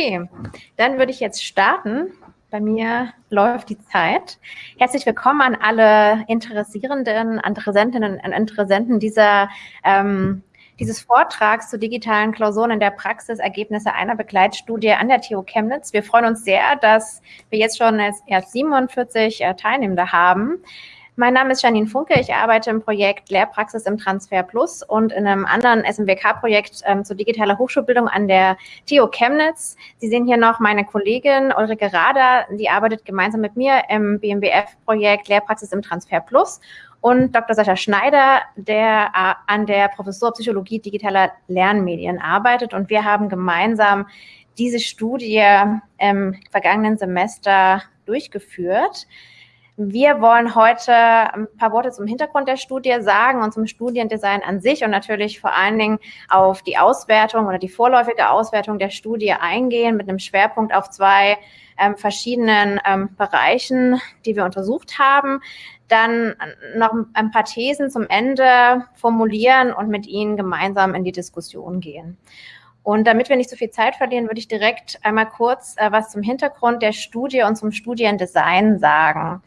Okay, dann würde ich jetzt starten. Bei mir läuft die Zeit. Herzlich willkommen an alle Interessierenden, Interessentinnen und Interessenten dieser, ähm, dieses Vortrags zu digitalen Klausuren in der Praxis, Ergebnisse einer Begleitstudie an der TU Chemnitz. Wir freuen uns sehr, dass wir jetzt schon erst 47 äh, Teilnehmende haben. Mein Name ist Janine Funke. Ich arbeite im Projekt Lehrpraxis im Transfer Plus und in einem anderen SMWK-Projekt ähm, zur digitaler Hochschulbildung an der TU Chemnitz. Sie sehen hier noch meine Kollegin Ulrike Rader. Die arbeitet gemeinsam mit mir im BMWF-Projekt Lehrpraxis im Transfer Plus und Dr. Sascha Schneider, der äh, an der Professur Psychologie digitaler Lernmedien arbeitet. Und wir haben gemeinsam diese Studie im vergangenen Semester durchgeführt. Wir wollen heute ein paar Worte zum Hintergrund der Studie sagen und zum Studiendesign an sich und natürlich vor allen Dingen auf die Auswertung oder die vorläufige Auswertung der Studie eingehen mit einem Schwerpunkt auf zwei ähm, verschiedenen ähm, Bereichen, die wir untersucht haben. Dann noch ein paar Thesen zum Ende formulieren und mit Ihnen gemeinsam in die Diskussion gehen. Und damit wir nicht so viel Zeit verlieren, würde ich direkt einmal kurz äh, was zum Hintergrund der Studie und zum Studiendesign sagen.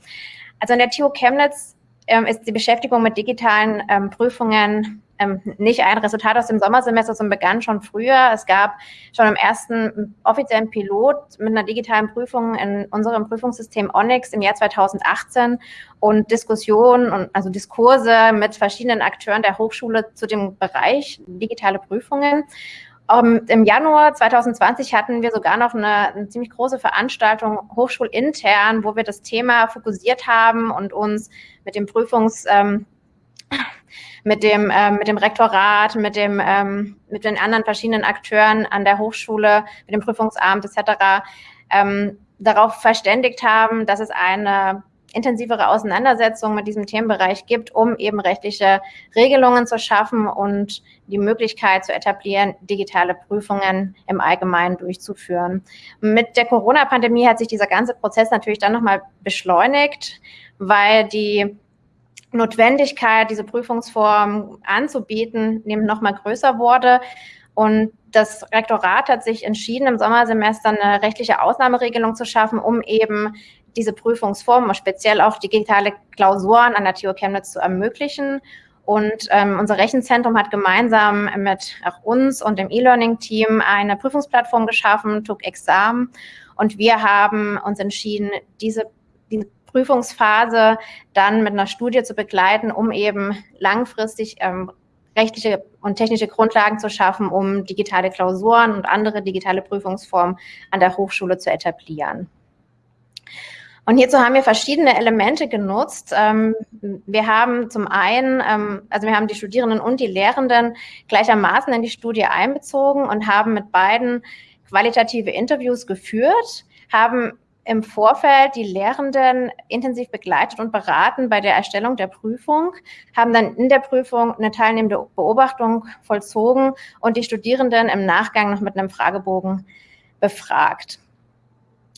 Also in der TU Chemnitz ähm, ist die Beschäftigung mit digitalen ähm, Prüfungen ähm, nicht ein Resultat aus dem Sommersemester, sondern begann schon früher. Es gab schon im ersten offiziellen Pilot mit einer digitalen Prüfung in unserem Prüfungssystem Onyx im Jahr 2018 und Diskussionen und also Diskurse mit verschiedenen Akteuren der Hochschule zu dem Bereich digitale Prüfungen. Um, ähm, Im Januar 2020 hatten wir sogar noch eine, eine, ziemlich große Veranstaltung hochschulintern, wo wir das Thema fokussiert haben und uns mit dem Prüfungs, ähm, mit dem, ähm, mit dem Rektorat, mit dem, ähm, mit den anderen verschiedenen Akteuren an der Hochschule, mit dem Prüfungsamt etc. Ähm, darauf verständigt haben, dass es eine intensivere Auseinandersetzung mit diesem Themenbereich gibt, um eben rechtliche Regelungen zu schaffen und die Möglichkeit zu etablieren, digitale Prüfungen im Allgemeinen durchzuführen. Mit der Corona-Pandemie hat sich dieser ganze Prozess natürlich dann nochmal beschleunigt, weil die Notwendigkeit, diese Prüfungsform anzubieten, eben nochmal größer wurde. Und das Rektorat hat sich entschieden, im Sommersemester eine rechtliche Ausnahmeregelung zu schaffen, um eben diese Prüfungsform, speziell auch digitale Klausuren an der TU Chemnitz zu ermöglichen. Und ähm, unser Rechenzentrum hat gemeinsam mit auch uns und dem E-Learning-Team eine Prüfungsplattform geschaffen, TUC Exam. Und wir haben uns entschieden, diese, diese Prüfungsphase dann mit einer Studie zu begleiten, um eben langfristig ähm, rechtliche und technische Grundlagen zu schaffen, um digitale Klausuren und andere digitale Prüfungsformen an der Hochschule zu etablieren. Und hierzu haben wir verschiedene Elemente genutzt. Ähm, wir haben zum einen, ähm, also wir haben die Studierenden und die Lehrenden gleichermaßen in die Studie einbezogen und haben mit beiden qualitative Interviews geführt, haben im Vorfeld die Lehrenden intensiv begleitet und beraten bei der Erstellung der Prüfung, haben dann in der Prüfung eine teilnehmende Beobachtung vollzogen und die Studierenden im Nachgang noch mit einem Fragebogen befragt.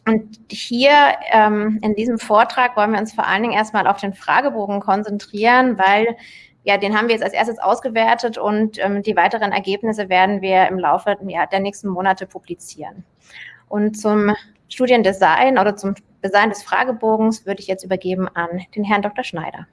Und hier ähm, in diesem Vortrag wollen wir uns vor allen Dingen erstmal auf den Fragebogen konzentrieren, weil ja, den haben wir jetzt als erstes ausgewertet und ähm, die weiteren Ergebnisse werden wir im Laufe ja, der nächsten Monate publizieren. Und zum Studiendesign oder zum Design des Fragebogens würde ich jetzt übergeben an den Herrn Dr. Schneider.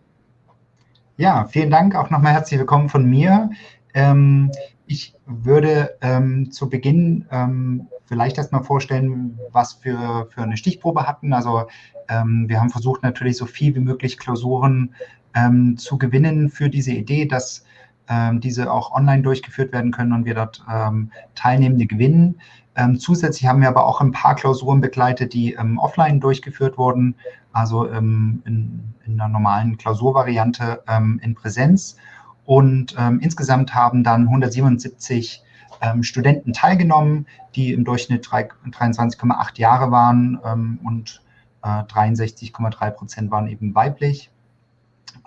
Ja, vielen Dank. Auch nochmal herzlich willkommen von mir. Ähm, ich würde ähm, zu Beginn ähm, vielleicht erstmal vorstellen, was wir für eine Stichprobe hatten. Also ähm, wir haben versucht, natürlich so viel wie möglich Klausuren ähm, zu gewinnen für diese Idee, dass ähm, diese auch online durchgeführt werden können und wir dort ähm, Teilnehmende gewinnen. Ähm, zusätzlich haben wir aber auch ein paar Klausuren begleitet, die ähm, offline durchgeführt wurden, also in, in, einer normalen Klausurvariante in Präsenz. Und insgesamt haben dann 177 ähm, Studenten teilgenommen, die im Durchschnitt 23,8 Jahre waren ähm, und äh, 63,3 Prozent waren eben weiblich.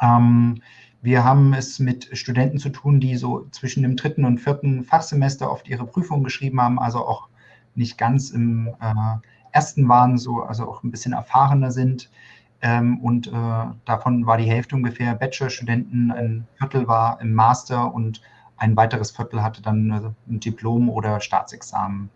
Ähm, wir haben es mit Studenten zu tun, die so zwischen dem dritten und vierten Fachsemester oft ihre Prüfungen geschrieben haben, also auch nicht ganz im äh, ersten waren, so, also auch ein bisschen erfahrener sind. Ähm, und äh, davon war die Hälfte ungefähr Bachelorstudenten, ein Viertel war im Master und ein weiteres Viertel hatte dann ein Diplom oder Staatsexamen.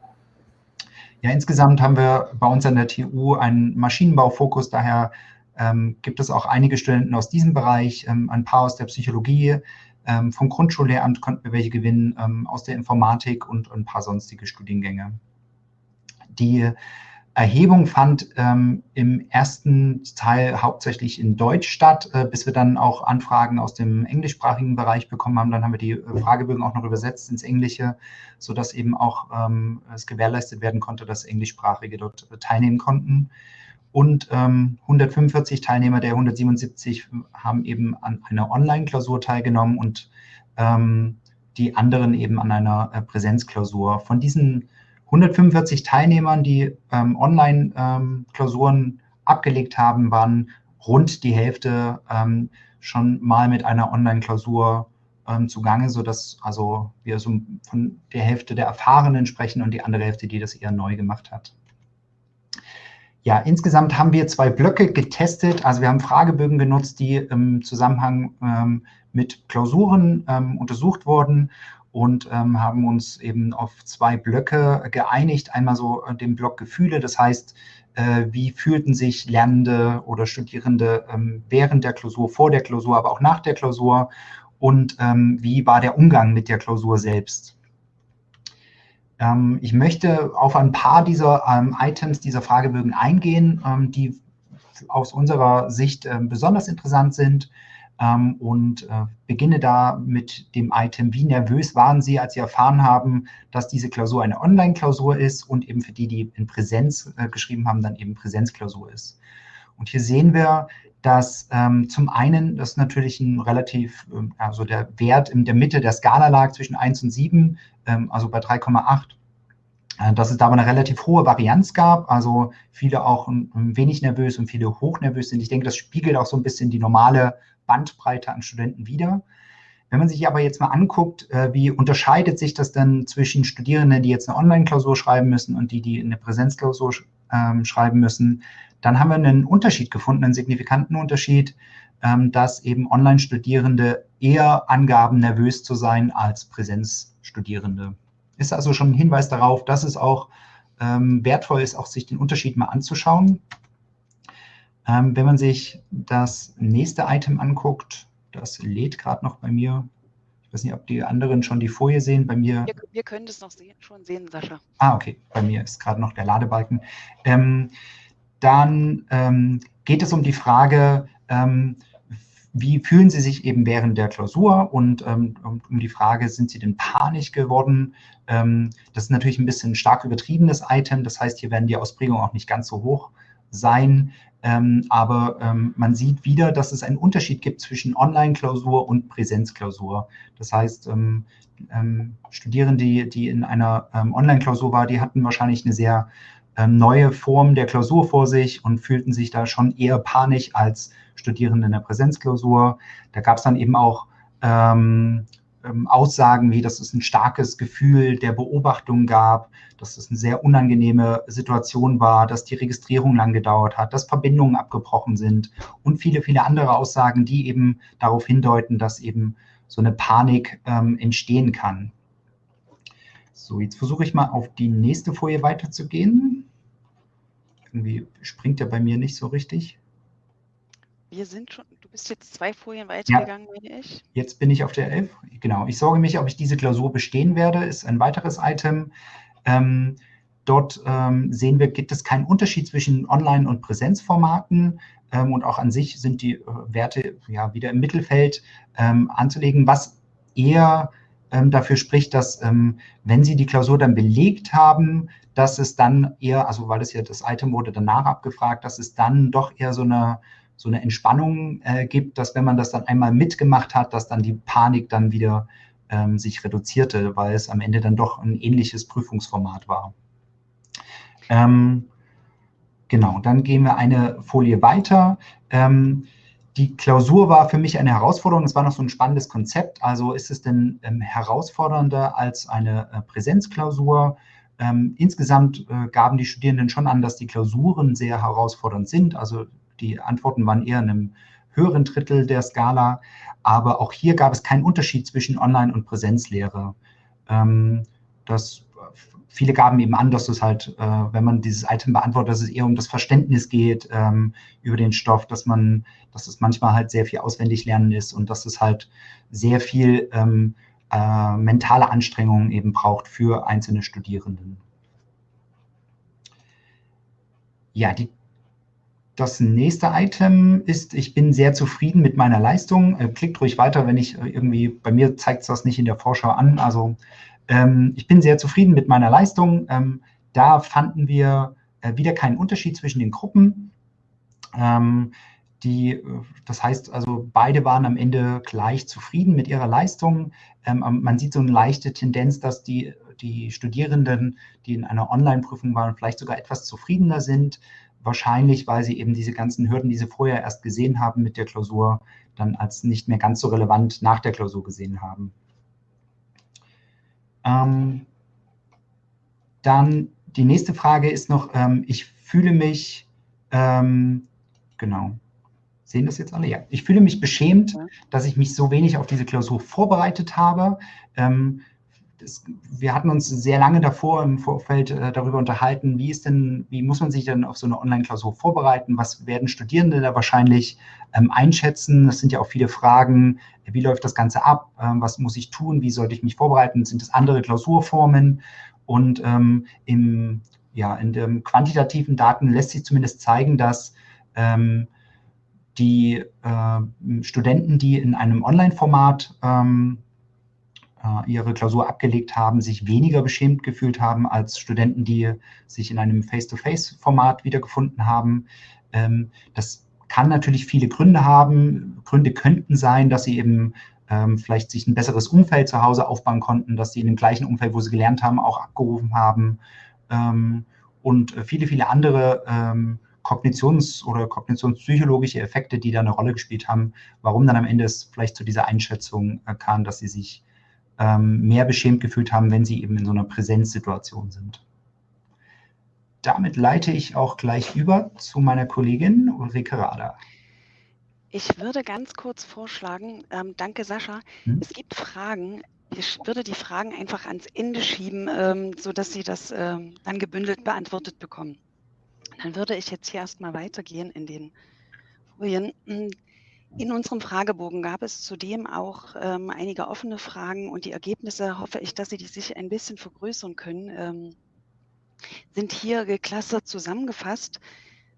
Ja, insgesamt haben wir bei uns an der TU einen Maschinenbaufokus, daher ähm, gibt es auch einige Studenten aus diesem Bereich, ähm, ein paar aus der Psychologie, ähm, vom Grundschullehramt konnten wir welche gewinnen, ähm, aus der Informatik und ein paar sonstige Studiengänge. Die Erhebung fand ähm, im ersten Teil hauptsächlich in Deutsch statt, äh, bis wir dann auch Anfragen aus dem englischsprachigen Bereich bekommen haben. Dann haben wir die äh, Fragebögen auch noch übersetzt ins Englische, sodass eben auch ähm, es gewährleistet werden konnte, dass Englischsprachige dort äh, teilnehmen konnten. Und ähm, 145 Teilnehmer der 177 haben eben an einer Online-Klausur teilgenommen und ähm, die anderen eben an einer äh, Präsenzklausur. Von diesen 145 Teilnehmern, die ähm, Online-Klausuren ähm, abgelegt haben, waren rund die Hälfte ähm, schon mal mit einer Online-Klausur ähm, zugange, sodass also wir so von der Hälfte der Erfahrenen sprechen und die andere Hälfte, die das eher neu gemacht hat. Ja, insgesamt haben wir zwei Blöcke getestet. Also wir haben Fragebögen genutzt, die im Zusammenhang ähm, mit Klausuren ähm, untersucht wurden und ähm, haben uns eben auf zwei Blöcke geeinigt. Einmal so äh, den Block Gefühle, das heißt, äh, wie fühlten sich Lernende oder Studierende ähm, während der Klausur, vor der Klausur, aber auch nach der Klausur und ähm, wie war der Umgang mit der Klausur selbst. Ähm, ich möchte auf ein paar dieser ähm, Items, dieser Fragebögen eingehen, ähm, die aus unserer Sicht besonders interessant sind und äh, beginne da mit dem Item, wie nervös waren Sie, als Sie erfahren haben, dass diese Klausur eine Online-Klausur ist und eben für die, die in Präsenz äh, geschrieben haben, dann eben Präsenzklausur ist. Und hier sehen wir, dass ähm, zum einen das natürlich ein relativ, ähm, also der Wert in der Mitte der Skala lag zwischen 1 und 7, ähm, also bei 3,8. Äh, dass es da aber eine relativ hohe Varianz gab, also viele auch ein wenig nervös und viele hochnervös sind. Ich denke, das spiegelt auch so ein bisschen die normale Bandbreite an Studenten wider. Wenn man sich aber jetzt mal anguckt, äh, wie unterscheidet sich das denn zwischen Studierenden, die jetzt eine Online-Klausur schreiben müssen und die, die eine Präsenzklausur ähm, schreiben müssen, dann haben wir einen Unterschied gefunden, einen signifikanten Unterschied, ähm, dass eben Online-Studierende eher angaben, nervös zu sein als Präsenzstudierende. Ist also schon ein Hinweis darauf, dass es auch ähm, wertvoll ist, auch sich den Unterschied mal anzuschauen. Ähm, wenn man sich das nächste Item anguckt, das lädt gerade noch bei mir. Ich weiß nicht, ob die anderen schon die Folie sehen. Bei mir. Wir, wir können das noch sehen, schon sehen, Sascha. Ah, okay. Bei mir ist gerade noch der Ladebalken. Ähm, dann ähm, geht es um die Frage, ähm, wie fühlen Sie sich eben während der Klausur und ähm, um die Frage, sind Sie denn panisch geworden? Ähm, das ist natürlich ein bisschen ein stark übertriebenes Item, das heißt, hier werden die Ausprägungen auch nicht ganz so hoch sein, ähm, aber ähm, man sieht wieder, dass es einen Unterschied gibt zwischen Online-Klausur und Präsenzklausur. Das heißt, ähm, ähm, Studierende, die, die in einer Online-Klausur waren, die hatten wahrscheinlich eine sehr neue Form der Klausur vor sich und fühlten sich da schon eher panisch als Studierende in der Präsenzklausur. Da gab es dann eben auch ähm, Aussagen wie, dass es ein starkes Gefühl der Beobachtung gab, dass es eine sehr unangenehme Situation war, dass die Registrierung lang gedauert hat, dass Verbindungen abgebrochen sind und viele, viele andere Aussagen, die eben darauf hindeuten, dass eben so eine Panik ähm, entstehen kann. So, jetzt versuche ich mal auf die nächste Folie weiterzugehen. Irgendwie springt er bei mir nicht so richtig. Wir sind schon, du bist jetzt zwei Folien weitergegangen, ja. meine ich. Jetzt bin ich auf der 11. Genau. Ich sorge mich, ob ich diese Klausur bestehen werde, ist ein weiteres Item. Ähm, dort ähm, sehen wir, gibt es keinen Unterschied zwischen Online- und Präsenzformaten. Ähm, und auch an sich sind die äh, Werte ja wieder im Mittelfeld ähm, anzulegen, was eher ähm, dafür spricht, dass ähm, wenn Sie die Klausur dann belegt haben, dass es dann eher, also weil es ja das Item wurde danach abgefragt, dass es dann doch eher so eine so eine Entspannung äh, gibt, dass wenn man das dann einmal mitgemacht hat, dass dann die Panik dann wieder ähm, sich reduzierte, weil es am Ende dann doch ein ähnliches Prüfungsformat war. Ähm, genau, dann gehen wir eine Folie weiter. Ähm, die Klausur war für mich eine Herausforderung. Es war noch so ein spannendes Konzept. Also ist es denn ähm, herausfordernder als eine äh, Präsenzklausur? Ähm, insgesamt äh, gaben die Studierenden schon an, dass die Klausuren sehr herausfordernd sind. Also die Antworten waren eher in einem höheren Drittel der Skala. Aber auch hier gab es keinen Unterschied zwischen Online- und Präsenzlehre. Ähm, das viele gaben eben an, dass es halt, äh, wenn man dieses Item beantwortet, dass es eher um das Verständnis geht ähm, über den Stoff, dass man, dass es manchmal halt sehr viel auswendig lernen ist und dass es halt sehr viel ähm, äh, mentale Anstrengungen eben braucht für einzelne Studierenden. Ja, die, das nächste Item ist, ich bin sehr zufrieden mit meiner Leistung. Äh, klickt ruhig weiter, wenn ich äh, irgendwie, bei mir zeigt es das nicht in der Vorschau an. Also ähm, ich bin sehr zufrieden mit meiner Leistung. Ähm, da fanden wir äh, wieder keinen Unterschied zwischen den Gruppen. Ähm, die, äh, das heißt also, beide waren am Ende gleich zufrieden mit ihrer Leistung. Ähm, man sieht so eine leichte Tendenz, dass die die Studierenden, die in einer Online-Prüfung waren, vielleicht sogar etwas zufriedener sind. Wahrscheinlich, weil sie eben diese ganzen Hürden, die sie vorher erst gesehen haben mit der Klausur, dann als nicht mehr ganz so relevant nach der Klausur gesehen haben. Ähm, dann die nächste Frage ist noch, ähm, ich fühle mich, ähm, genau, sehen das jetzt alle? Ja, ich fühle mich beschämt, dass ich mich so wenig auf diese Klausur vorbereitet habe. Ähm, das, wir hatten uns sehr lange davor im Vorfeld äh, darüber unterhalten, wie ist denn, wie muss man sich denn auf so eine Online-Klausur vorbereiten? Was werden Studierende da wahrscheinlich ähm, einschätzen? Das sind ja auch viele Fragen. Wie läuft das Ganze ab? Ähm, was muss ich tun? Wie sollte ich mich vorbereiten? Sind es andere Klausurformen? Und ähm, im, ja, in den quantitativen Daten lässt sich zumindest zeigen, dass ähm, die äh, Studenten, die in einem Online-Format ähm, äh, ihre Klausur abgelegt haben, sich weniger beschämt gefühlt haben als Studenten, die sich in einem Face-to-Face-Format wiedergefunden haben. Ähm, das kann natürlich viele Gründe haben. Gründe könnten sein, dass sie eben ähm, vielleicht sich ein besseres Umfeld zu Hause aufbauen konnten, dass sie in dem gleichen Umfeld, wo sie gelernt haben, auch abgerufen haben. Ähm, und viele, viele andere Kognitions- oder kognitionspsychologische Effekte, die da eine Rolle gespielt haben, warum dann am Ende es vielleicht zu dieser Einschätzung äh, kam, dass sie sich ähm, mehr beschämt gefühlt haben, wenn sie eben in so einer Präsenzsituation sind. Damit leite ich auch gleich über zu meiner Kollegin Ulrike Rader. Ich würde ganz kurz vorschlagen, ähm, danke Sascha, hm? es gibt Fragen, ich würde die Fragen einfach ans Ende schieben, ähm, sodass Sie das ähm, dann gebündelt beantwortet bekommen. Dann würde ich jetzt hier erstmal weitergehen in den Folien. In unserem Fragebogen gab es zudem auch ähm, einige offene Fragen und die Ergebnisse, hoffe ich, dass Sie die sich ein bisschen vergrößern können, ähm, sind hier geklustert zusammengefasst,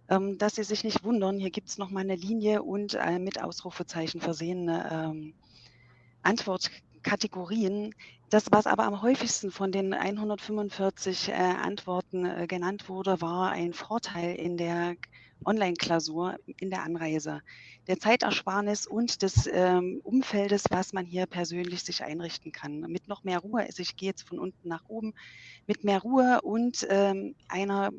ähm, dass Sie sich nicht wundern. Hier gibt es nochmal eine Linie und äh, mit Ausrufezeichen versehene ähm, Antwortkategorien. Das, was aber am häufigsten von den 145 äh, Antworten äh, genannt wurde, war ein Vorteil in der Online-Klausur in der Anreise, der Zeitersparnis und des ähm, Umfeldes, was man hier persönlich sich einrichten kann. Mit noch mehr Ruhe, also ich gehe jetzt von unten nach oben, mit mehr Ruhe und ähm, einer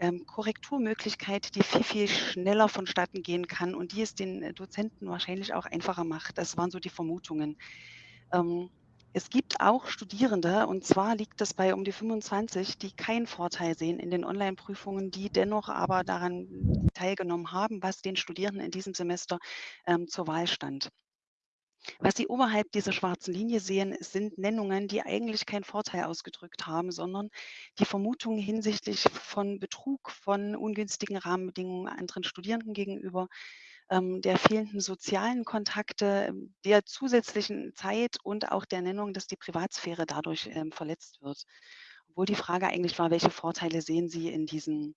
ähm, Korrekturmöglichkeit, die viel, viel schneller vonstatten gehen kann und die es den Dozenten wahrscheinlich auch einfacher macht. Das waren so die Vermutungen. Ähm, es gibt auch Studierende, und zwar liegt es bei um die 25, die keinen Vorteil sehen in den Online-Prüfungen, die dennoch aber daran teilgenommen haben, was den Studierenden in diesem Semester ähm, zur Wahl stand. Was Sie oberhalb dieser schwarzen Linie sehen, sind Nennungen, die eigentlich keinen Vorteil ausgedrückt haben, sondern die Vermutungen hinsichtlich von Betrug, von ungünstigen Rahmenbedingungen anderen Studierenden gegenüber, ähm, der fehlenden sozialen Kontakte, ähm, der zusätzlichen Zeit und auch der Nennung, dass die Privatsphäre dadurch ähm, verletzt wird. Obwohl die Frage eigentlich war, welche Vorteile sehen Sie in diesen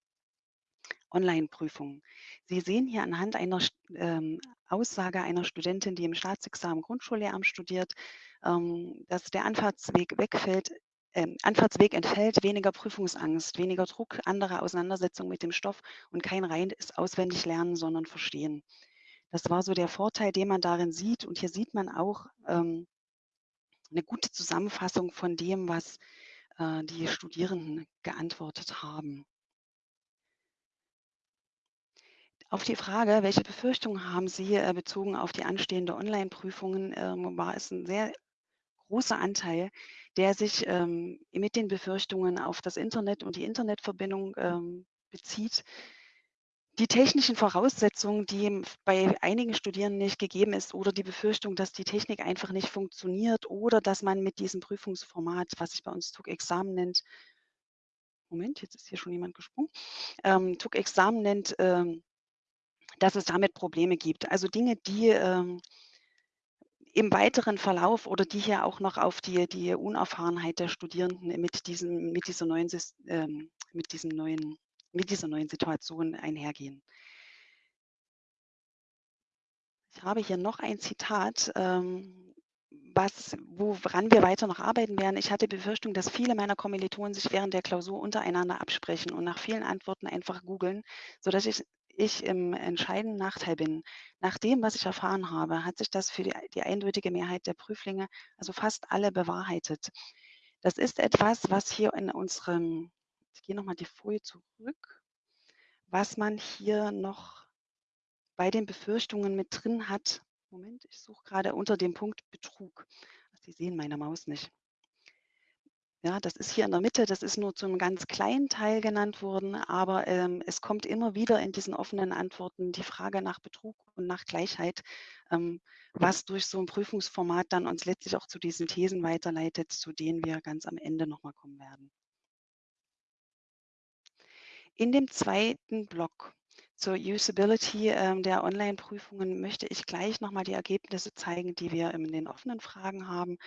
Online-Prüfungen? Sie sehen hier anhand einer ähm, Aussage einer Studentin, die im Staatsexamen Grundschullehramt studiert, ähm, dass der Anfahrtsweg wegfällt, ähm, Anfahrtsweg entfällt, weniger Prüfungsangst, weniger Druck, andere Auseinandersetzung mit dem Stoff und kein reines auswendig lernen, sondern verstehen. Das war so der Vorteil, den man darin sieht. Und hier sieht man auch ähm, eine gute Zusammenfassung von dem, was äh, die Studierenden geantwortet haben. Auf die Frage, welche Befürchtungen haben Sie äh, bezogen auf die anstehende Online-Prüfungen, äh, war es ein sehr großer Anteil, der sich ähm, mit den Befürchtungen auf das Internet und die Internetverbindung ähm, bezieht. die technischen Voraussetzungen, die bei einigen Studierenden nicht gegeben ist oder die Befürchtung, dass die Technik einfach nicht funktioniert oder dass man mit diesem Prüfungsformat, was sich bei uns TUG-Examen nennt, Moment, jetzt ist hier schon jemand gesprungen, ähm, TUG-Examen nennt, ähm, dass es damit Probleme gibt. Also Dinge, die ähm, im weiteren Verlauf oder die hier auch noch auf die, die Unerfahrenheit der Studierenden mit, diesem, mit, dieser neuen, ähm, mit, diesem neuen, mit dieser neuen Situation einhergehen. Ich habe hier noch ein Zitat, ähm, was, woran wir weiter noch arbeiten werden. Ich hatte Befürchtung, dass viele meiner Kommilitonen sich während der Klausur untereinander absprechen und nach vielen Antworten einfach googeln, sodass ich ich im entscheidenden Nachteil bin. Nach dem, was ich erfahren habe, hat sich das für die, die eindeutige Mehrheit der Prüflinge, also fast alle, bewahrheitet. Das ist etwas, was hier in unserem, ich gehe nochmal die Folie zurück, was man hier noch bei den Befürchtungen mit drin hat. Moment, ich suche gerade unter dem Punkt Betrug. Sie sehen meine Maus nicht. Ja, das ist hier in der Mitte, das ist nur zum ganz kleinen Teil genannt worden, aber ähm, es kommt immer wieder in diesen offenen Antworten die Frage nach Betrug und nach Gleichheit, ähm, was durch so ein Prüfungsformat dann uns letztlich auch zu diesen Thesen weiterleitet, zu denen wir ganz am Ende nochmal kommen werden. In dem zweiten Block zur Usability ähm, der Online-Prüfungen möchte ich gleich nochmal die Ergebnisse zeigen, die wir in den offenen Fragen haben.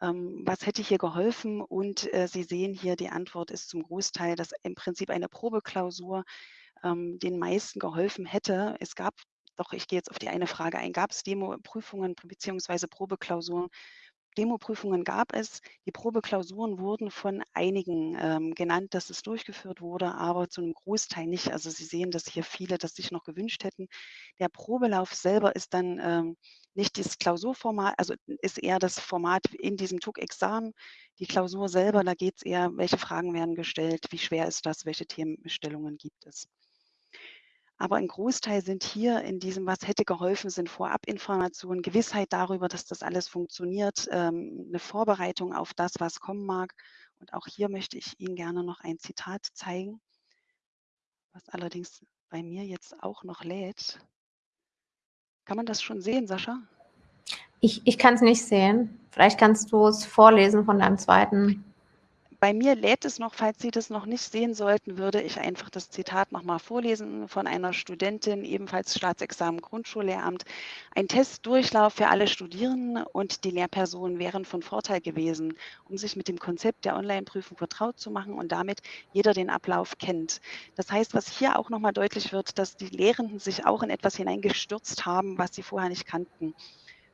Ähm, was hätte hier geholfen? Und äh, Sie sehen hier, die Antwort ist zum Großteil, dass im Prinzip eine Probeklausur ähm, den meisten geholfen hätte. Es gab doch, ich gehe jetzt auf die eine Frage ein, gab es Demo-Prüfungen bzw. Probeklausuren, Demoprüfungen gab es. Die Probeklausuren wurden von einigen ähm, genannt, dass es durchgeführt wurde, aber zu einem Großteil nicht. Also Sie sehen, dass hier viele das sich noch gewünscht hätten. Der Probelauf selber ist dann ähm, nicht das Klausurformat, also ist eher das Format in diesem TUG-Examen. Die Klausur selber, da geht es eher, welche Fragen werden gestellt, wie schwer ist das, welche Themenstellungen gibt es. Aber ein Großteil sind hier in diesem, was hätte geholfen, sind Vorabinformationen, Gewissheit darüber, dass das alles funktioniert, ähm, eine Vorbereitung auf das, was kommen mag. Und auch hier möchte ich Ihnen gerne noch ein Zitat zeigen, was allerdings bei mir jetzt auch noch lädt. Kann man das schon sehen, Sascha? Ich, ich kann es nicht sehen. Vielleicht kannst du es vorlesen von deinem zweiten bei mir lädt es noch, falls Sie das noch nicht sehen sollten, würde ich einfach das Zitat nochmal vorlesen von einer Studentin, ebenfalls Staatsexamen Grundschullehramt. Ein Testdurchlauf für alle Studierenden und die Lehrpersonen wären von Vorteil gewesen, um sich mit dem Konzept der Online-Prüfung vertraut zu machen und damit jeder den Ablauf kennt. Das heißt, was hier auch nochmal deutlich wird, dass die Lehrenden sich auch in etwas hineingestürzt haben, was sie vorher nicht kannten.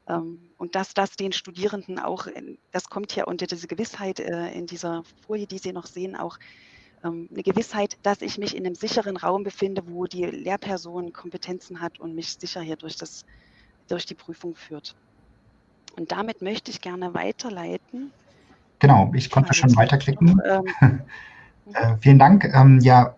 Ähm, und dass das den Studierenden auch, das kommt ja unter diese Gewissheit äh, in dieser Folie, die Sie noch sehen, auch ähm, eine Gewissheit, dass ich mich in einem sicheren Raum befinde, wo die Lehrperson Kompetenzen hat und mich sicher hier durch, das, durch die Prüfung führt. Und damit möchte ich gerne weiterleiten. Genau, ich konnte schon weiterklicken. Noch, ähm, äh, vielen Dank. Ähm, ja,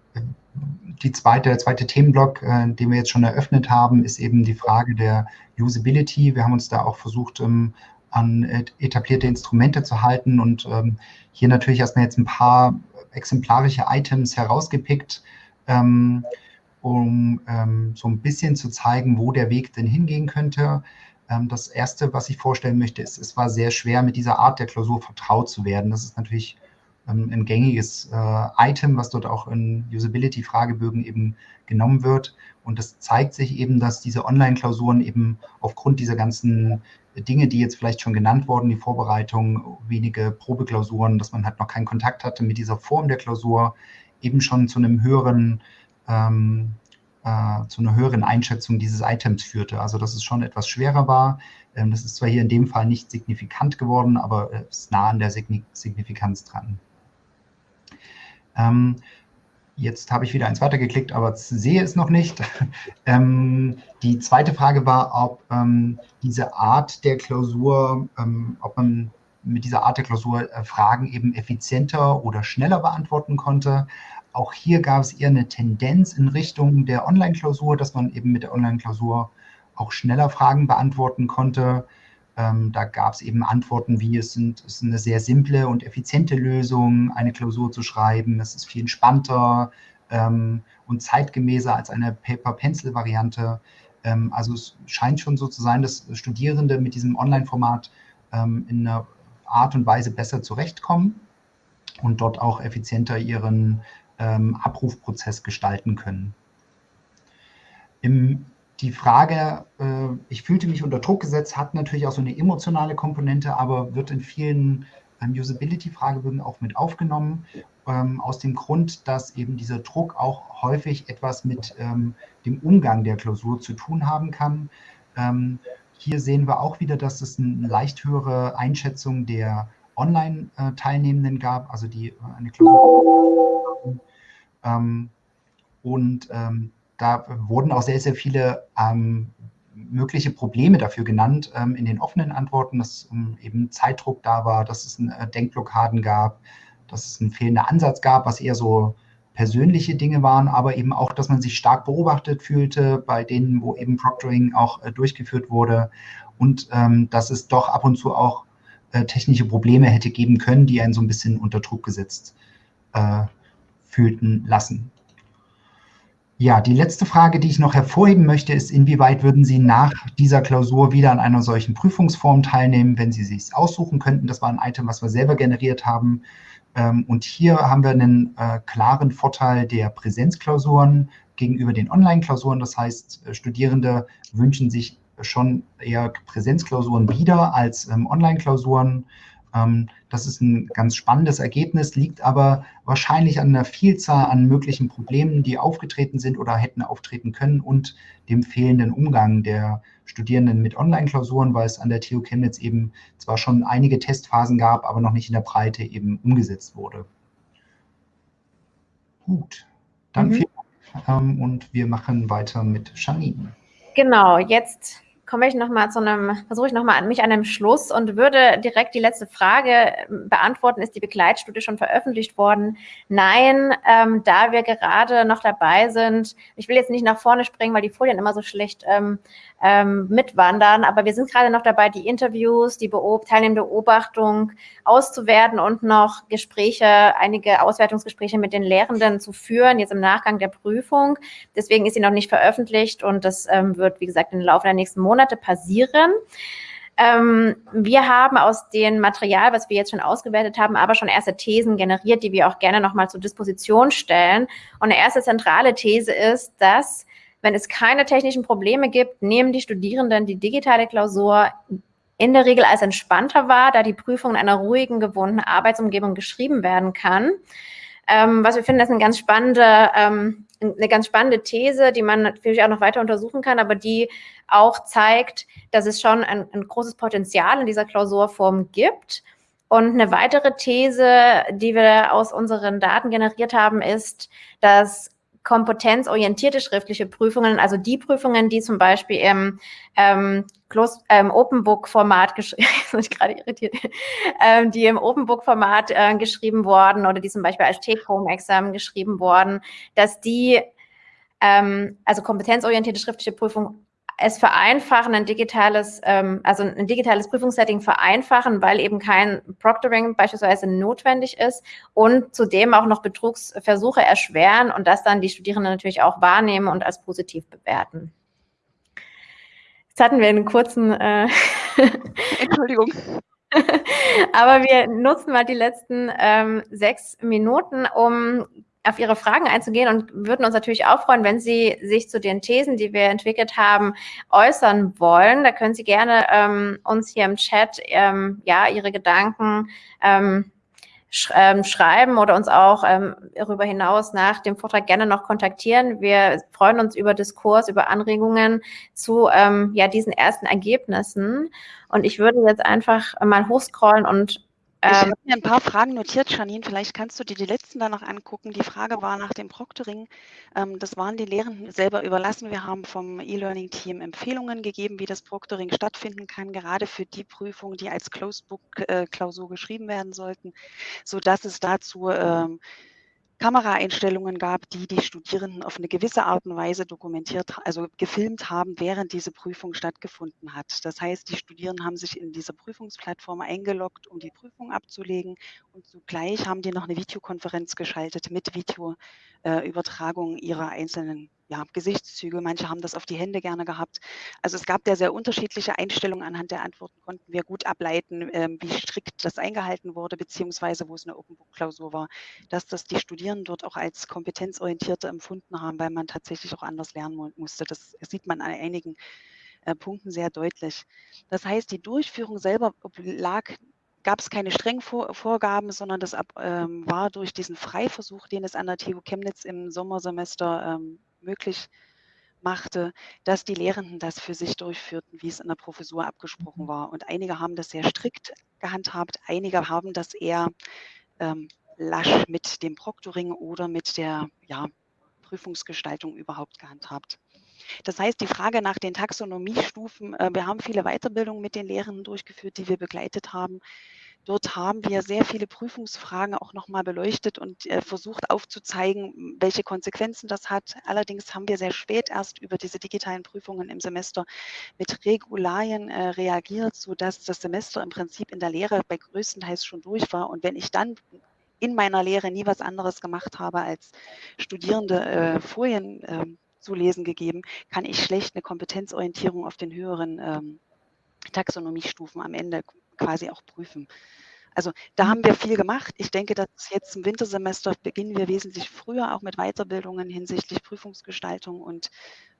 die zweite, der zweite Themenblock, äh, den wir jetzt schon eröffnet haben, ist eben die Frage der Usability. Wir haben uns da auch versucht, ähm, an etablierte Instrumente zu halten und ähm, hier natürlich erstmal jetzt ein paar exemplarische Items herausgepickt, ähm, um ähm, so ein bisschen zu zeigen, wo der Weg denn hingehen könnte. Ähm, das Erste, was ich vorstellen möchte, ist, es war sehr schwer, mit dieser Art der Klausur vertraut zu werden. Das ist natürlich ähm, ein gängiges äh, Item, was dort auch in Usability-Fragebögen eben genommen wird. Und das zeigt sich eben, dass diese Online-Klausuren eben aufgrund dieser ganzen Dinge, die jetzt vielleicht schon genannt wurden, die Vorbereitung, wenige Probeklausuren, dass man halt noch keinen Kontakt hatte mit dieser Form der Klausur, eben schon zu einem höheren ähm, äh, zu einer höheren Einschätzung dieses Items führte. Also dass es schon etwas schwerer war. Ähm, das ist zwar hier in dem Fall nicht signifikant geworden, aber es ist nah an der Signifikanz dran. Ähm, jetzt habe ich wieder eins weitergeklickt, aber sehe es noch nicht. ähm, die zweite Frage war, ob ähm, diese Art der Klausur, ähm, ob man mit dieser Art der Klausur äh, Fragen eben effizienter oder schneller beantworten konnte. Auch hier gab es eher eine Tendenz in Richtung der Online-Klausur, dass man eben mit der Online-Klausur auch schneller Fragen beantworten konnte. Ähm, da gab es eben Antworten wie, es, sind, es ist eine sehr simple und effiziente Lösung, eine Klausur zu schreiben. Es ist viel entspannter, ähm, und zeitgemäßer als eine Paper-Pencil-Variante. Ähm, also es scheint schon so zu sein, dass Studierende mit diesem Online-Format ähm, in einer Art und Weise besser zurechtkommen und dort auch effizienter ihren ähm, Abrufprozess gestalten können. Im, die Frage, äh, ich fühlte mich unter Druck gesetzt, hat natürlich auch so eine emotionale Komponente, aber wird in vielen ähm, Usability-Fragebögen auch mit aufgenommen, ähm, aus dem Grund, dass eben dieser Druck auch häufig etwas mit ähm, dem Umgang der Klausur zu tun haben kann. Ähm, hier sehen wir auch wieder, dass es eine leicht höhere Einschätzung der Online-Teilnehmenden gab, also die äh, eine Klausur. Ähm, und ähm, da wurden auch sehr, sehr viele ähm, mögliche Probleme dafür genannt ähm, in den offenen Antworten, dass eben Zeitdruck da war, dass es äh, Denkblockaden gab, dass es einen fehlenden Ansatz gab, was eher so persönliche Dinge waren, aber eben auch, dass man sich stark beobachtet fühlte bei denen, wo eben Proctoring auch äh, durchgeführt wurde und ähm, dass es doch ab und zu auch äh, technische Probleme hätte geben können, die einen so ein bisschen unter Druck gesetzt äh, fühlten lassen. Ja, die letzte Frage, die ich noch hervorheben möchte, ist, inwieweit würden Sie nach dieser Klausur wieder an einer solchen Prüfungsform teilnehmen, wenn Sie sich aussuchen könnten? Das war ein Item, was wir selber generiert haben. Ähm, und hier haben wir einen äh, klaren Vorteil der Präsenzklausuren gegenüber den Online-Klausuren. Das heißt, äh, Studierende wünschen sich schon eher Präsenzklausuren wieder als ähm, Online-Klausuren. Ähm, das ist ein ganz spannendes Ergebnis, liegt aber wahrscheinlich an einer Vielzahl an möglichen Problemen, die aufgetreten sind oder hätten auftreten können und dem fehlenden Umgang der Studierenden mit Online-Klausuren, weil es an der TU Chemnitz eben zwar schon einige Testphasen gab, aber noch nicht in der Breite eben umgesetzt wurde. Gut, dann mhm. vielen Dank ähm, und wir machen weiter mit Janine. Genau, jetzt komme ich nochmal zu einem, versuche ich nochmal an mich an einem Schluss und würde direkt die letzte Frage ähm, beantworten. Ist die Begleitstudie schon veröffentlicht worden? Nein, ähm, da wir gerade noch dabei sind. Ich will jetzt nicht nach vorne springen, weil die Folien immer so schlecht ähm, ähm, mitwandern. Aber wir sind gerade noch dabei, die Interviews, die Beob teilnehmende Beobachtung auszuwerten und noch Gespräche, einige Auswertungsgespräche mit den Lehrenden zu führen, jetzt im Nachgang der Prüfung. Deswegen ist sie noch nicht veröffentlicht und das ähm, wird, wie gesagt, im Laufe der nächsten Monate passieren. Ähm, wir haben aus dem Material, was wir jetzt schon ausgewertet haben, aber schon erste Thesen generiert, die wir auch gerne nochmal zur Disposition stellen. Und eine erste zentrale These ist, dass wenn es keine technischen Probleme gibt, nehmen die Studierenden die digitale Klausur in der Regel als entspannter wahr, da die Prüfung in einer ruhigen, gewohnten Arbeitsumgebung geschrieben werden kann. Ähm, was wir finden, ist eine ganz spannende, ähm, eine ganz spannende These, die man natürlich auch noch weiter untersuchen kann, aber die auch zeigt, dass es schon ein, ein großes Potenzial in dieser Klausurform gibt. Und eine weitere These, die wir aus unseren Daten generiert haben, ist, dass kompetenzorientierte schriftliche Prüfungen, also die Prüfungen, die zum Beispiel im ähm, Close, ähm, Open Book Format geschrieben, gerade irritiert, ähm, die im Open Book Format äh, geschrieben wurden oder die zum Beispiel als Take-Home-Examen geschrieben wurden, dass die ähm, also kompetenzorientierte schriftliche Prüfung es vereinfachen, ein digitales, ähm, also ein digitales Prüfungssetting vereinfachen, weil eben kein Proctoring beispielsweise notwendig ist und zudem auch noch Betrugsversuche erschweren und das dann die Studierenden natürlich auch wahrnehmen und als positiv bewerten. Jetzt hatten wir einen kurzen... Äh Entschuldigung. Aber wir nutzen mal die letzten ähm, sechs Minuten, um auf Ihre Fragen einzugehen und würden uns natürlich auch freuen, wenn Sie sich zu den Thesen, die wir entwickelt haben, äußern wollen. Da können Sie gerne ähm, uns hier im Chat ähm, ja Ihre Gedanken ähm, sch ähm, schreiben oder uns auch ähm, darüber hinaus nach dem Vortrag gerne noch kontaktieren. Wir freuen uns über Diskurs, über Anregungen zu ähm, ja, diesen ersten Ergebnissen. Und ich würde jetzt einfach mal hochscrollen und ich ähm, habe mir ein paar Fragen notiert, Janine. Vielleicht kannst du dir die letzten da noch angucken. Die Frage war nach dem Proctoring. Ähm, das waren die Lehrenden selber überlassen. Wir haben vom E-Learning-Team Empfehlungen gegeben, wie das Proctoring stattfinden kann, gerade für die Prüfungen, die als Closed-Book-Klausur geschrieben werden sollten, sodass es dazu ähm, Kameraeinstellungen gab, die die Studierenden auf eine gewisse Art und Weise dokumentiert, also gefilmt haben, während diese Prüfung stattgefunden hat. Das heißt, die Studierenden haben sich in dieser Prüfungsplattform eingeloggt, um die Prüfung abzulegen und zugleich haben die noch eine Videokonferenz geschaltet mit Videoübertragung ihrer einzelnen ja, Gesichtszüge. Manche haben das auf die Hände gerne gehabt. Also es gab da sehr unterschiedliche Einstellungen. Anhand der Antworten konnten wir gut ableiten, ähm, wie strikt das eingehalten wurde, beziehungsweise wo es eine Open Book Klausur war, dass das die Studierenden dort auch als kompetenzorientierte empfunden haben, weil man tatsächlich auch anders lernen musste. Das sieht man an einigen äh, Punkten sehr deutlich. Das heißt, die Durchführung selber lag gab es keine strengen Vor Vorgaben, sondern das ab, ähm, war durch diesen Freiversuch, den es an der TU Chemnitz im Sommersemester ähm, möglich machte, dass die Lehrenden das für sich durchführten, wie es in der Professur abgesprochen mhm. war. Und einige haben das sehr strikt gehandhabt, einige haben das eher ähm, lasch mit dem Proctoring oder mit der ja, Prüfungsgestaltung überhaupt gehandhabt. Das heißt, die Frage nach den Taxonomiestufen, äh, wir haben viele Weiterbildungen mit den Lehrenden durchgeführt, die wir begleitet haben. Dort haben wir sehr viele Prüfungsfragen auch nochmal beleuchtet und äh, versucht aufzuzeigen, welche Konsequenzen das hat. Allerdings haben wir sehr spät erst über diese digitalen Prüfungen im Semester mit Regularien äh, reagiert, sodass das Semester im Prinzip in der Lehre bei größtenteils schon durch war. Und wenn ich dann in meiner Lehre nie was anderes gemacht habe, als Studierende äh, Folien äh, zu lesen gegeben, kann ich schlecht eine Kompetenzorientierung auf den höheren ähm, Taxonomiestufen am Ende quasi auch prüfen. Also da haben wir viel gemacht. Ich denke, dass jetzt im Wintersemester beginnen wir wesentlich früher auch mit Weiterbildungen hinsichtlich Prüfungsgestaltung und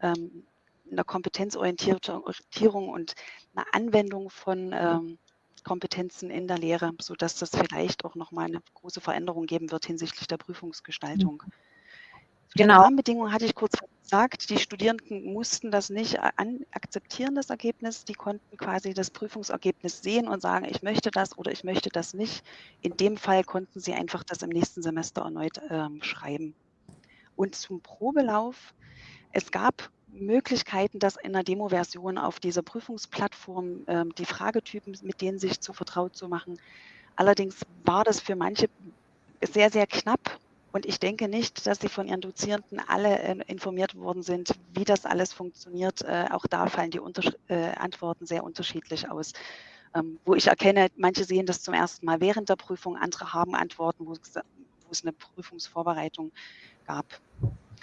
ähm, einer Kompetenzorientierung und einer Anwendung von ähm, Kompetenzen in der Lehre, sodass das vielleicht auch nochmal eine große Veränderung geben wird hinsichtlich der Prüfungsgestaltung. Mhm. Genau. Die Rahmenbedingungen hatte ich kurz gesagt. Die Studierenden mussten das nicht an, akzeptieren, das Ergebnis. Die konnten quasi das Prüfungsergebnis sehen und sagen, ich möchte das oder ich möchte das nicht. In dem Fall konnten sie einfach das im nächsten Semester erneut ähm, schreiben. Und zum Probelauf, es gab Möglichkeiten, das in der Demo-Version auf dieser Prüfungsplattform ähm, die Fragetypen, mit denen sich zu vertraut zu machen. Allerdings war das für manche sehr, sehr knapp und ich denke nicht, dass sie von ihren Dozierenden alle äh, informiert worden sind, wie das alles funktioniert. Äh, auch da fallen die Unter äh, Antworten sehr unterschiedlich aus. Ähm, wo ich erkenne, manche sehen das zum ersten Mal während der Prüfung, andere haben Antworten, wo es, eine Prüfungsvorbereitung gab.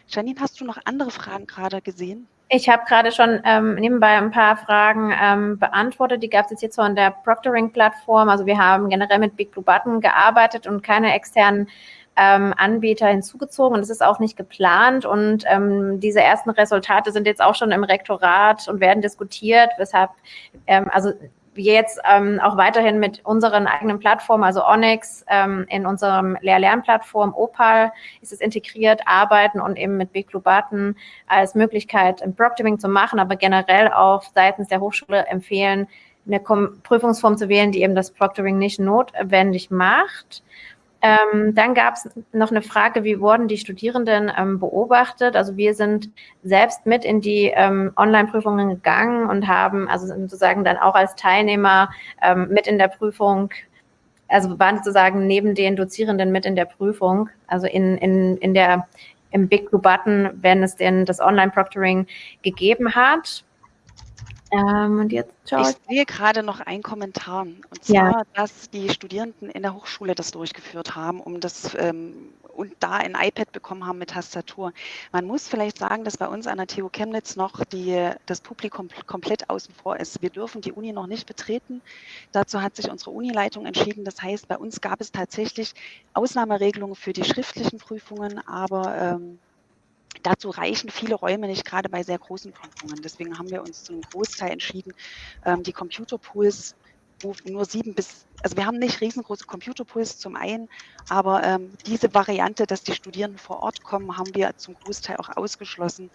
Janine, hast du noch andere Fragen gerade gesehen? Ich habe gerade schon ähm, nebenbei ein paar Fragen ähm, beantwortet. Die gab es jetzt von der Proctoring-Plattform. Also wir haben generell mit Big Blue Button gearbeitet und keine externen ähm, Anbieter hinzugezogen und es ist auch nicht geplant und ähm, diese ersten Resultate sind jetzt auch schon im Rektorat und werden diskutiert, weshalb ähm, also wir jetzt ähm, auch weiterhin mit unseren eigenen Plattformen, also Onyx, ähm, in unserem Lehr-Lernplattform Opal ist es integriert, arbeiten und eben mit Biglubaten als Möglichkeit im Proctoring zu machen, aber generell auch seitens der Hochschule empfehlen, eine Prüfungsform zu wählen, die eben das Proctoring nicht notwendig macht. Ähm, dann gab es noch eine Frage, wie wurden die Studierenden ähm, beobachtet? Also wir sind selbst mit in die ähm, Online-Prüfungen gegangen und haben also sozusagen dann auch als Teilnehmer ähm, mit in der Prüfung, also waren sozusagen neben den Dozierenden mit in der Prüfung, also in, in, in der, im Big Blue Button, wenn es denn das Online-Proctoring gegeben hat. Ähm, und jetzt schaue ich. sehe gerade noch einen Kommentar. Und zwar, ja. dass die Studierenden in der Hochschule das durchgeführt haben, um das ähm, und da ein iPad bekommen haben mit Tastatur. Man muss vielleicht sagen, dass bei uns an der TU Chemnitz noch die, das Publikum komplett außen vor ist. Wir dürfen die Uni noch nicht betreten. Dazu hat sich unsere Unileitung entschieden. Das heißt, bei uns gab es tatsächlich Ausnahmeregelungen für die schriftlichen Prüfungen, aber ähm, Dazu reichen viele Räume nicht, gerade bei sehr großen Prüfungen. Deswegen haben wir uns zu einem Großteil entschieden, ähm, die Computerpools wo nur sieben bis, also wir haben nicht riesengroße Computerpools zum einen, aber ähm, diese Variante, dass die Studierenden vor Ort kommen, haben wir zum Großteil auch ausgeschlossen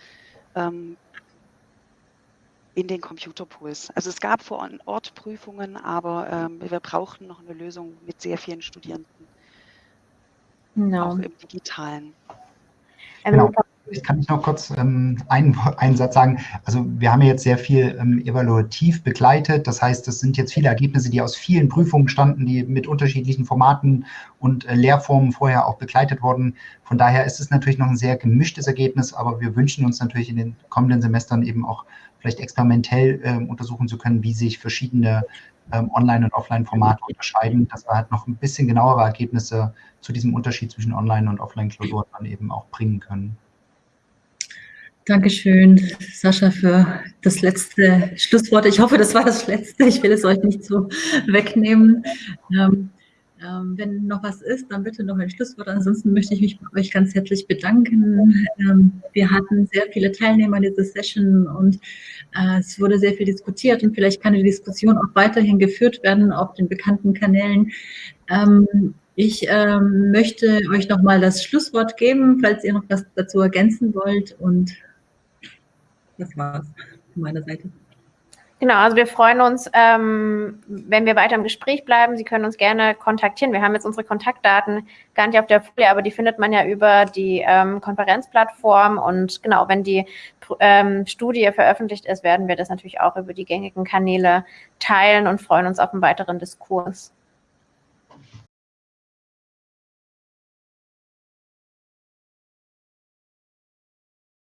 ähm, in den Computerpools. Also es gab vor Ort Prüfungen, aber ähm, wir brauchten noch eine Lösung mit sehr vielen Studierenden, no. auch im Digitalen. Genau. Ich kann noch kurz ähm, einen, einen Satz sagen. Also wir haben jetzt sehr viel ähm, evaluativ begleitet. Das heißt, es sind jetzt viele Ergebnisse, die aus vielen Prüfungen standen, die mit unterschiedlichen Formaten und äh, Lehrformen vorher auch begleitet wurden. Von daher ist es natürlich noch ein sehr gemischtes Ergebnis, aber wir wünschen uns natürlich in den kommenden Semestern eben auch vielleicht experimentell äh, untersuchen zu können, wie sich verschiedene ähm, Online- und Offline-Formate unterscheiden, dass wir halt noch ein bisschen genauere Ergebnisse zu diesem Unterschied zwischen Online- und Offline-Klausuren dann eben auch bringen können. Dankeschön, Sascha, für das letzte Schlusswort. Ich hoffe, das war das letzte. Ich will es euch nicht so wegnehmen. Ähm, ähm, wenn noch was ist, dann bitte noch ein Schlusswort. Ansonsten möchte ich mich bei euch ganz herzlich bedanken. Ähm, wir hatten sehr viele Teilnehmer in dieser Session und äh, es wurde sehr viel diskutiert und vielleicht kann die Diskussion auch weiterhin geführt werden auf den bekannten Kanälen. Ähm, ich ähm, möchte euch nochmal das Schlusswort geben, falls ihr noch was dazu ergänzen wollt und das war's von meiner Seite. Genau, also wir freuen uns, ähm, wenn wir weiter im Gespräch bleiben. Sie können uns gerne kontaktieren. Wir haben jetzt unsere Kontaktdaten gar nicht auf der Folie, aber die findet man ja über die ähm, Konferenzplattform. Und genau, wenn die ähm, Studie veröffentlicht ist, werden wir das natürlich auch über die gängigen Kanäle teilen und freuen uns auf einen weiteren Diskurs.